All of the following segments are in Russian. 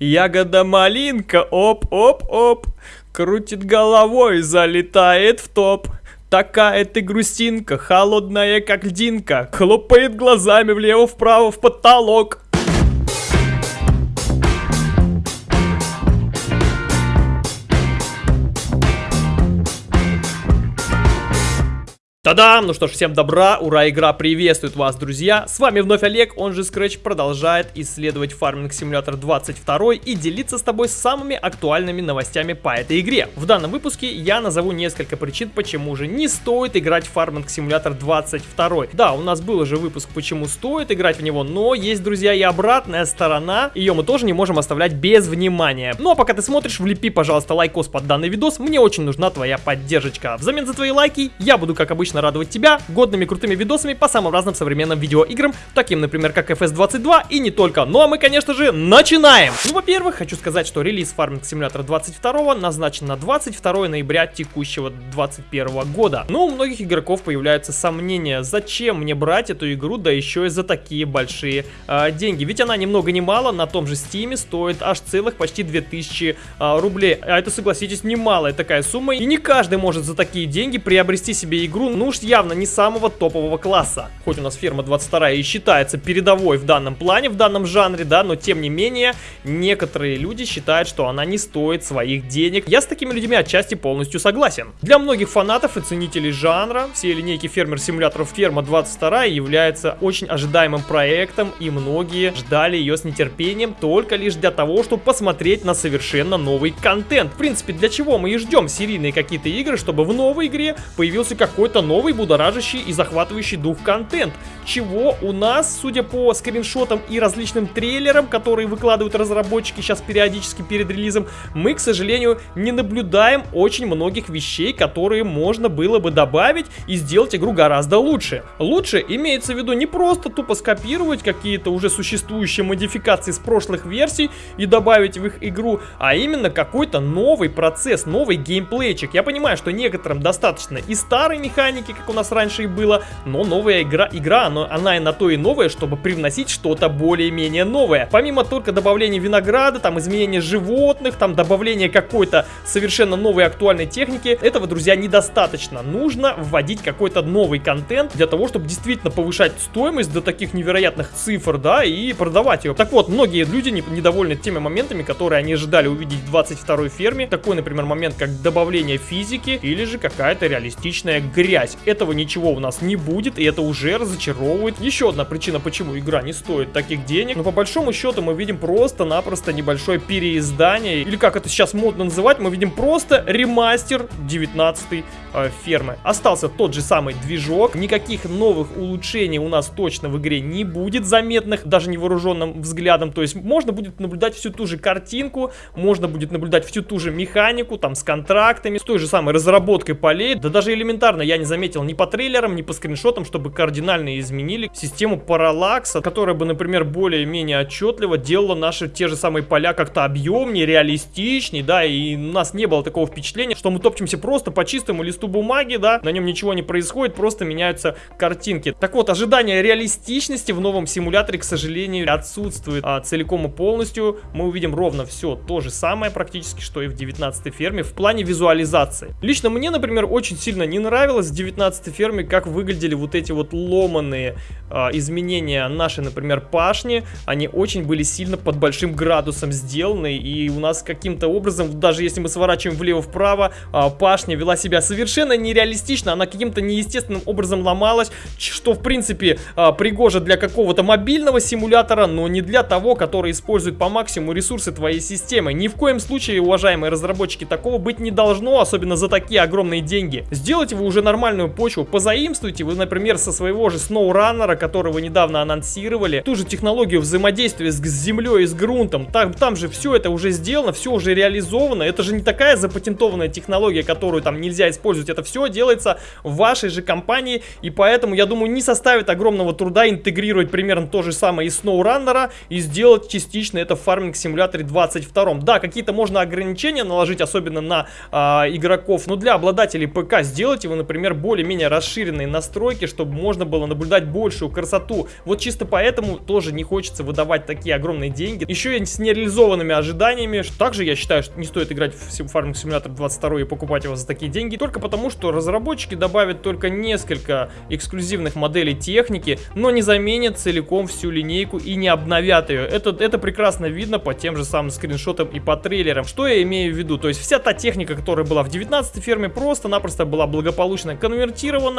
Ягода малинка, оп-оп-оп, крутит головой, залетает в топ. Такая ты грустинка, холодная как льдинка, хлопает глазами влево-вправо в потолок. Та-дам! Ну что ж, всем добра, ура, игра приветствует вас, друзья! С вами вновь Олег, он же Scratch, продолжает исследовать Farming Simulator 22 и делиться с тобой самыми актуальными новостями по этой игре. В данном выпуске я назову несколько причин, почему же не стоит играть в Farming Simulator 22. Да, у нас был уже выпуск, почему стоит играть в него, но есть, друзья, и обратная сторона, ее мы тоже не можем оставлять без внимания. Ну а пока ты смотришь, влепи, пожалуйста, лайкос под данный видос, мне очень нужна твоя поддержка. Взамен за твои лайки я буду, как обычно, радовать тебя годными крутыми видосами по самым разным современным видеоиграм, таким, например, как FS22 и не только. Ну а мы, конечно же, начинаем! Ну, во-первых, хочу сказать, что релиз Farming Simulator 22 назначен на 22 ноября текущего 2021 года. Но у многих игроков появляются сомнения, зачем мне брать эту игру, да еще и за такие большие э, деньги. Ведь она ни много ни мало на том же Steam стоит аж целых почти 2000 э, рублей. А это, согласитесь, немалая такая сумма. И не каждый может за такие деньги приобрести себе игру, ну уж явно не самого топового класса. Хоть у нас ферма 22 и считается передовой в данном плане, в данном жанре, да, но тем не менее, некоторые люди считают, что она не стоит своих денег. Я с такими людьми отчасти полностью согласен. Для многих фанатов и ценителей жанра, все линейки фермер-симуляторов ферма 22 является очень ожидаемым проектом, и многие ждали ее с нетерпением только лишь для того, чтобы посмотреть на совершенно новый контент. В принципе, для чего мы и ждем серийные какие-то игры, чтобы в новой игре появился какой-то новый новый будоражащий и захватывающий дух контент, чего у нас, судя по скриншотам и различным трейлерам, которые выкладывают разработчики сейчас периодически перед релизом, мы, к сожалению, не наблюдаем очень многих вещей, которые можно было бы добавить и сделать игру гораздо лучше. Лучше имеется в виду не просто тупо скопировать какие-то уже существующие модификации с прошлых версий и добавить в их игру, а именно какой-то новый процесс, новый геймплейчик. Я понимаю, что некоторым достаточно и старой механики, как у нас раньше и было, но новая игра, игра она, она и на то и новая, чтобы привносить что-то более-менее новое. Помимо только добавления винограда, там изменения животных, там добавления какой-то совершенно новой актуальной техники, этого, друзья, недостаточно. Нужно вводить какой-то новый контент для того, чтобы действительно повышать стоимость до таких невероятных цифр, да, и продавать ее. Так вот, многие люди недовольны теми моментами, которые они ожидали увидеть в 22 ферме. Такой, например, момент, как добавление физики или же какая-то реалистичная грязь этого ничего у нас не будет, и это уже разочаровывает. Еще одна причина, почему игра не стоит таких денег. Но по большому счету мы видим просто-напросто небольшое переиздание, или как это сейчас модно называть, мы видим просто ремастер 19 э, фермы. Остался тот же самый движок, никаких новых улучшений у нас точно в игре не будет заметных, даже невооруженным взглядом. То есть можно будет наблюдать всю ту же картинку, можно будет наблюдать всю ту же механику, там с контрактами, с той же самой разработкой полей. Да даже элементарно я не заметил ни по трейлерам, ни по скриншотам, чтобы кардинально изменили систему параллакса, которая бы, например, более-менее отчетливо делала наши те же самые поля как-то объемнее, реалистичнее, да, и у нас не было такого впечатления, что мы топчемся просто по чистому листу бумаги, да, на нем ничего не происходит, просто меняются картинки. Так вот, ожидание реалистичности в новом симуляторе, к сожалению, отсутствует а, целиком и полностью. Мы увидим ровно все то же самое практически, что и в 19 ферме в плане визуализации. Лично мне, например, очень сильно не нравилось в 19 15 ферме, как выглядели вот эти вот ломаные а, изменения нашей, например, пашни. Они очень были сильно под большим градусом сделаны, и у нас каким-то образом, даже если мы сворачиваем влево-вправо, а, пашня вела себя совершенно нереалистично, она каким-то неестественным образом ломалась, что, в принципе, а, пригоже для какого-то мобильного симулятора, но не для того, который использует по максимуму ресурсы твоей системы. Ни в коем случае, уважаемые разработчики, такого быть не должно, особенно за такие огромные деньги. Сделайте вы уже нормальную почву, позаимствуйте вы, например, со своего же SnowRunner, который вы недавно анонсировали, ту же технологию взаимодействия с, с землей и с грунтом. Там, там же все это уже сделано, все уже реализовано. Это же не такая запатентованная технология, которую там нельзя использовать. Это все делается в вашей же компании, и поэтому, я думаю, не составит огромного труда интегрировать примерно то же самое из SnowRunner и сделать частично это в фарминг симуляторе 22. Да, какие-то можно ограничения наложить, особенно на а, игроков, но для обладателей ПК сделайте вы, например, более-менее расширенные настройки, чтобы можно было наблюдать большую красоту. Вот чисто поэтому тоже не хочется выдавать такие огромные деньги. Еще и с нереализованными ожиданиями. Также я считаю, что не стоит играть в Farming Simulator 22 и покупать его за такие деньги, только потому, что разработчики добавят только несколько эксклюзивных моделей техники, но не заменят целиком всю линейку и не обновят ее. Это, это прекрасно видно по тем же самым скриншотам и по трейлерам. Что я имею в виду? То есть вся та техника, которая была в 19 ферме, просто-напросто была благополучно конвертирована,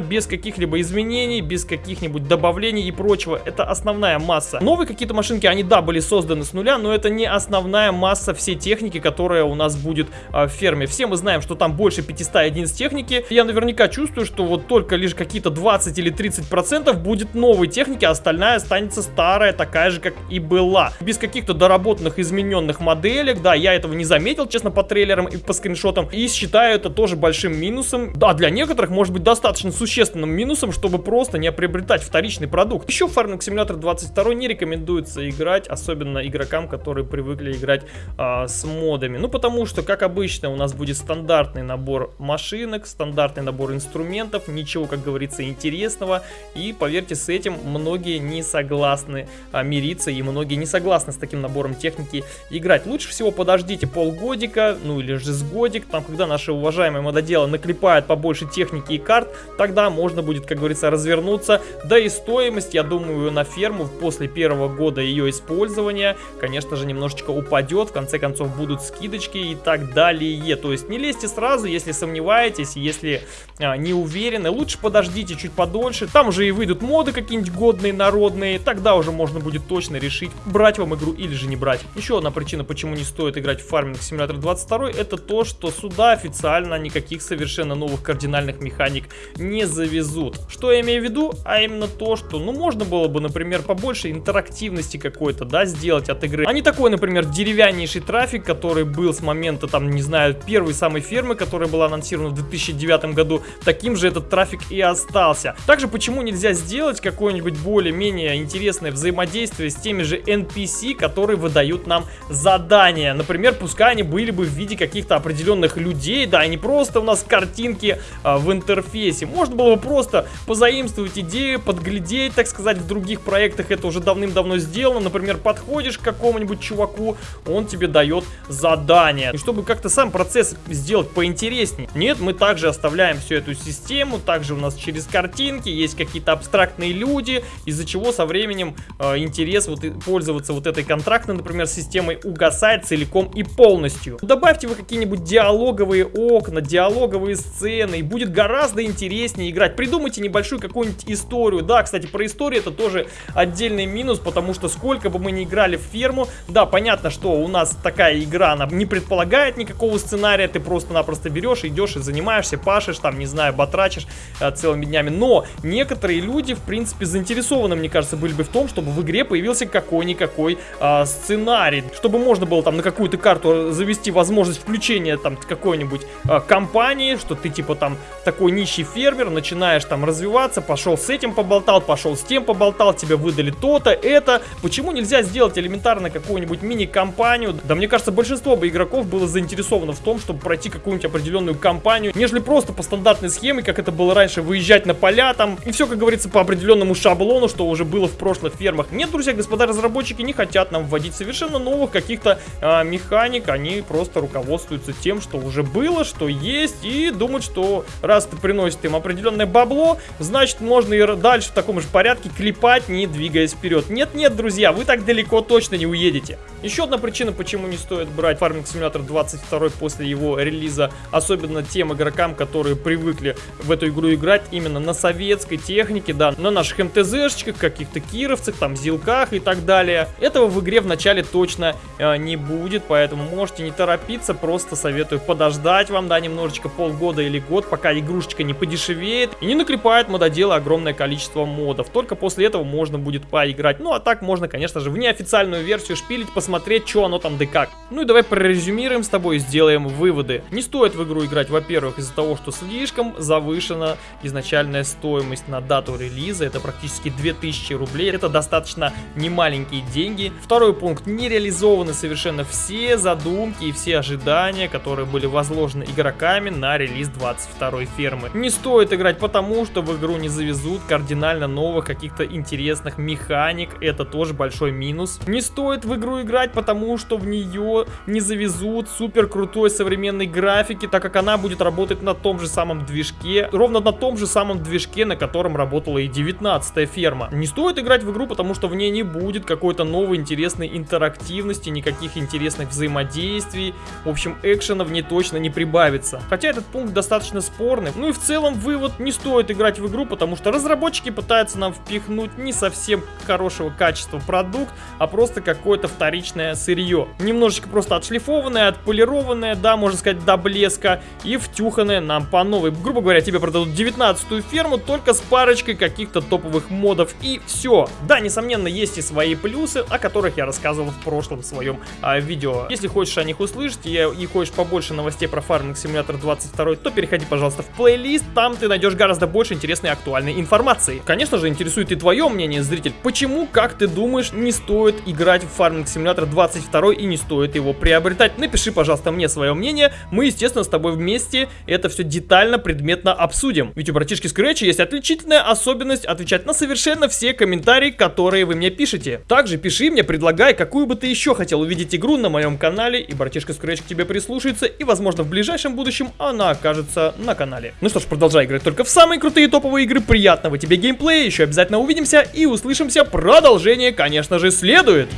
без каких-либо изменений, без каких-нибудь добавлений и прочего. Это основная масса. Новые какие-то машинки, они, да, были созданы с нуля, но это не основная масса всей техники, которая у нас будет а, в ферме. Все мы знаем, что там больше 500 единиц техники. Я наверняка чувствую, что вот только лишь какие-то 20 или 30 процентов будет новой техники, а остальная останется старая, такая же, как и была. Без каких-то доработанных, измененных моделек. Да, я этого не заметил, честно, по трейлерам и по скриншотам. И считаю это тоже большим минусом. Да, для некоторых может быть достаточно существенным минусом, чтобы просто не приобретать вторичный продукт. Еще Farming Simulator 22 не рекомендуется играть, особенно игрокам, которые привыкли играть а, с модами. Ну, потому что, как обычно, у нас будет стандартный набор машинок, стандартный набор инструментов, ничего, как говорится, интересного. И, поверьте, с этим многие не согласны а, мириться, и многие не согласны с таким набором техники играть. Лучше всего подождите полгодика, ну или же с годик, там, когда наши уважаемые мододелы наклепают побольше техники и карт, тогда можно будет, как говорится, развернуться. Да и стоимость, я думаю, на ферму после первого года ее использования, конечно же, немножечко упадет, в конце концов будут скидочки и так далее. То есть не лезьте сразу, если сомневаетесь, если а, не уверены, лучше подождите чуть подольше, там уже и выйдут моды какие-нибудь годные, народные, тогда уже можно будет точно решить, брать вам игру или же не брать. Еще одна причина, почему не стоит играть в Farming Simulator 22, это то, что сюда официально никаких совершенно новых кардинальных механик не завезут. Что я имею в виду? А именно то, что, ну, можно было бы, например, побольше интерактивности какой-то, да, сделать от игры. А не такой, например, деревяннейший трафик, который был с момента, там, не знаю, первой самой фермы, которая была анонсирована в 2009 году, таким же этот трафик и остался. Также почему нельзя сделать какое-нибудь более-менее интересное взаимодействие с теми же NPC, которые выдают нам задания. Например, пускай они были бы в виде каких-то определенных людей, да, не просто у нас картинки а, в интерфейсе. Можно было бы просто позаимствовать идею, подглядеть, так сказать, в других проектах это уже давным-давно сделано. Например, подходишь к какому-нибудь чуваку, он тебе дает задание. И чтобы как-то сам процесс сделать поинтереснее. Нет, мы также оставляем всю эту систему, также у нас через картинки есть какие-то абстрактные люди, из-за чего со временем э, интерес вот пользоваться вот этой контрактной, например, системой угасает целиком и полностью. Добавьте вы какие-нибудь диалоговые окна, диалоговые сцены, и будет гораздо интереснее играть. Придумайте небольшую какую-нибудь историю. Да, кстати, про историю это тоже отдельный минус, потому что сколько бы мы ни играли в ферму, да, понятно, что у нас такая игра, она не предполагает никакого сценария, ты просто-напросто берешь, идешь и занимаешься, пашешь, там, не знаю, батрачишь э, целыми днями. Но некоторые люди, в принципе, заинтересованы, мне кажется, были бы в том, чтобы в игре появился какой-никакой э, сценарий, чтобы можно было там на какую-то карту завести возможность включения там какой-нибудь э, компании, что ты типа там такой нищий фермер, начинаешь там развиваться, пошел с этим поболтал, пошел с тем поболтал, тебе выдали то-то, это. Почему нельзя сделать элементарно какую-нибудь мини-компанию? Да мне кажется, большинство бы игроков было заинтересовано в том, чтобы пройти какую-нибудь определенную кампанию, нежели просто по стандартной схеме, как это было раньше, выезжать на поля там, и все, как говорится, по определенному шаблону, что уже было в прошлых фермах. Нет, друзья, господа разработчики не хотят нам вводить совершенно новых каких-то а, механик, они просто руководствуются тем, что уже было, что есть, и думают, что раз ты приносит им определенное бабло, значит можно и дальше в таком же порядке клепать, не двигаясь вперед. Нет-нет, друзья, вы так далеко точно не уедете. Еще одна причина, почему не стоит брать Farming Simulator 22 после его релиза, особенно тем игрокам, которые привыкли в эту игру играть именно на советской технике, да, на наших МТЗшечках, каких-то кировцах, там, зилках и так далее. Этого в игре в начале точно э, не будет, поэтому можете не торопиться, просто советую подождать вам, да, немножечко полгода или год, пока игрушечка не подешевеет и не наклепает мододелы огромное количество модов. Только после этого можно будет поиграть. Ну, а так можно, конечно же, в неофициальную версию шпилить, посмотреть, что оно там да как. Ну и давай прорезюмируем с тобой и сделаем выводы. Не стоит в игру играть, во-первых, из-за того, что слишком завышена изначальная стоимость на дату релиза. Это практически 2000 рублей. Это достаточно немаленькие деньги. Второй пункт. Не реализованы совершенно все задумки и все ожидания, которые были возложены игроками на релиз 22 фермы. Не стоит играть потому, что в игру не завезут кардинально новых каких-то интересных механик, это тоже большой минус. Не стоит в игру играть потому, что в нее не завезут супер крутой современной графики, так как она будет работать на том же самом движке, ровно на том же самом движке, на котором работала и 19 ферма. Не стоит играть в игру, потому что в ней не будет какой-то новой интересной интерактивности, никаких интересных взаимодействий. В общем, экшена в ней точно не прибавится. Хотя этот пункт достаточно спорный. Ну и в целом вывод, не стоит играть в игру, потому что разработчики пытаются нам впихнуть не совсем хорошего качества продукт, а просто какое-то вторичное сырье. Немножечко просто отшлифованное, отполированное, да, можно сказать, до блеска, и втюханное нам по новой. Грубо говоря, тебе продадут 19 ферму только с парочкой каких-то топовых модов, и все. Да, несомненно, есть и свои плюсы, о которых я рассказывал в прошлом своем а, видео. Если хочешь о них услышать и, и хочешь побольше новостей про Farming Simulator 22, то переходи, пожалуйста, в плейлист, там ты найдешь гораздо больше интересной и актуальной информации. Конечно же, интересует и твое мнение, зритель. Почему, как ты думаешь, не стоит играть в Farming Simulator 22 и не стоит его приобретать? Напиши, пожалуйста, мне свое мнение. Мы, естественно, с тобой вместе это все детально, предметно обсудим. Ведь у братишки Scratch есть отличительная особенность отвечать на совершенно все комментарии, которые вы мне пишете. Также пиши мне, предлагай, какую бы ты еще хотел увидеть игру на моем канале, и братишка Scratch к тебе прислушается, и, возможно, в ближайшем будущем она окажется на канале. Ну что ж, продолжай играть только в самые крутые топовые игры. Приятного тебе геймплея, еще обязательно увидимся и услышимся. Продолжение, конечно же, следует.